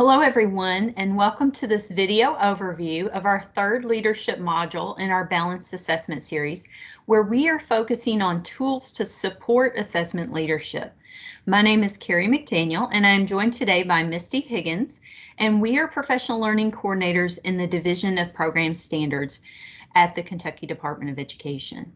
Hello everyone and welcome to this video overview of our third leadership module in our balanced assessment series where we are focusing on tools to support assessment leadership. My name is Carrie McDaniel and I am joined today by Misty Higgins and we are professional learning coordinators in the Division of Program Standards at the Kentucky Department of Education.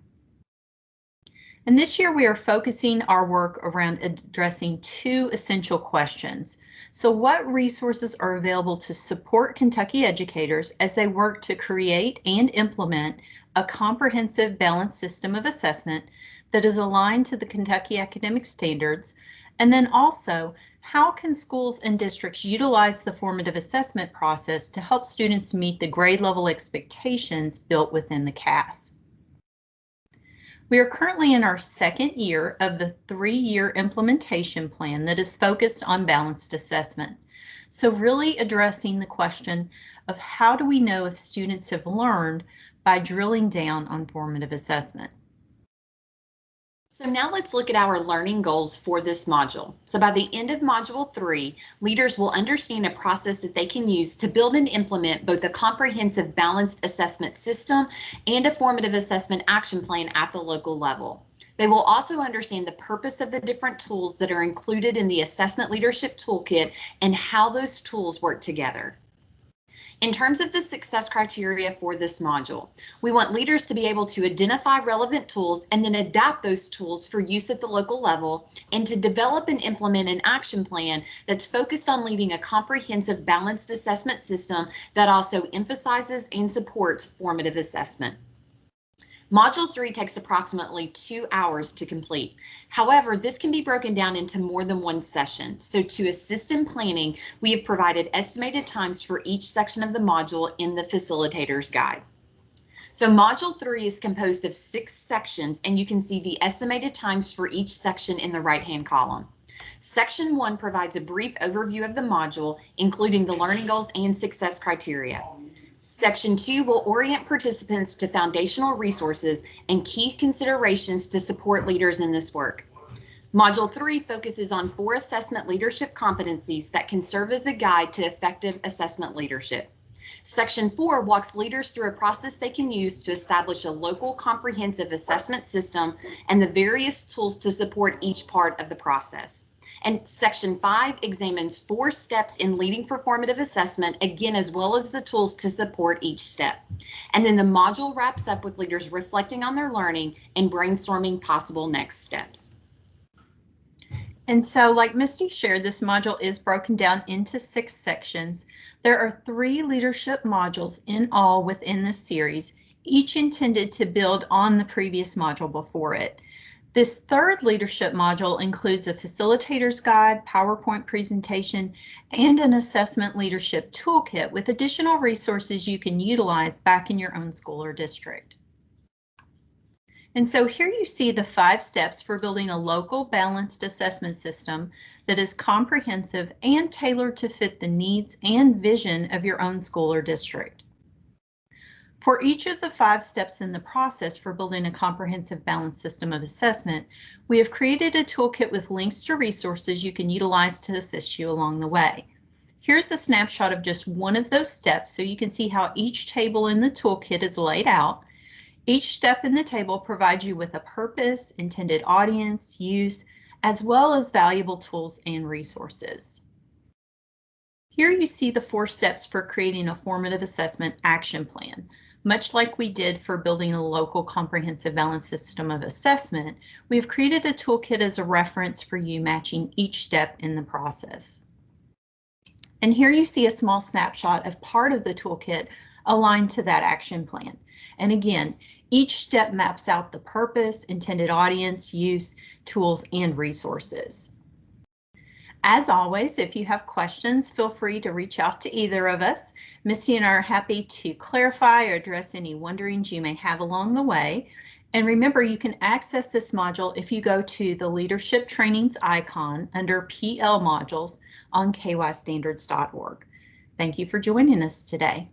And this year we are focusing our work around addressing two essential questions. So what resources are available to support Kentucky educators as they work to create and implement a comprehensive balanced system of assessment that is aligned to the Kentucky academic standards? And then also, how can schools and districts utilize the formative assessment process to help students meet the grade level expectations built within the KAS? We are currently in our second year of the three-year implementation plan that is focused on balanced assessment. So really addressing the question of how do we know if students have learned by drilling down on formative assessment. So now let's look at our learning goals for this module. So by the end of module three, leaders will understand a process that they can use to build and implement both a comprehensive balanced assessment system and a formative assessment action plan at the local level. They will also understand the purpose of the different tools that are included in the Assessment Leadership Toolkit and how those tools work together. In terms of the success criteria for this module, we want leaders to be able to identify relevant tools and then adapt those tools for use at the local level and to develop and implement an action plan that's focused on leading a comprehensive balanced assessment system that also emphasizes and supports formative assessment. Module 3 takes approximately two hours to complete. However, this can be broken down into more than one session. So to assist in planning, we have provided estimated times for each section of the module in the facilitator's guide. So module 3 is composed of six sections and you can see the estimated times for each section in the right-hand column. Section 1 provides a brief overview of the module, including the learning goals and success criteria. Section 2 will orient participants to foundational resources and key considerations to support leaders in this work. Module 3 focuses on four assessment leadership competencies that can serve as a guide to effective assessment leadership. Section 4 walks leaders through a process they can use to establish a local comprehensive assessment system and the various tools to support each part of the process. And section five examines four steps in leading for formative assessment, again, as well as the tools to support each step. And then the module wraps up with leaders reflecting on their learning and brainstorming possible next steps. And so like Misty shared, this module is broken down into six sections. There are three leadership modules in all within this series, each intended to build on the previous module before it. This third leadership module includes a facilitator's guide, PowerPoint presentation, and an assessment leadership toolkit with additional resources you can utilize back in your own school or district. And so here you see the five steps for building a local balanced assessment system that is comprehensive and tailored to fit the needs and vision of your own school or district. For each of the five steps in the process for building a comprehensive balanced system of assessment, we have created a toolkit with links to resources you can utilize to assist you along the way. Here's a snapshot of just one of those steps so you can see how each table in the toolkit is laid out. Each step in the table provides you with a purpose, intended audience, use, as well as valuable tools and resources. Here you see the four steps for creating a formative assessment action plan. Much like we did for building a local comprehensive balance system of assessment, we've created a toolkit as a reference for you matching each step in the process. And here you see a small snapshot of part of the toolkit aligned to that action plan. And again, each step maps out the purpose, intended audience, use, tools, and resources. As always, if you have questions, feel free to reach out to either of us. Misty and I are happy to clarify or address any wonderings you may have along the way. And remember, you can access this module if you go to the Leadership Trainings icon under PL modules on kystandards.org. Thank you for joining us today.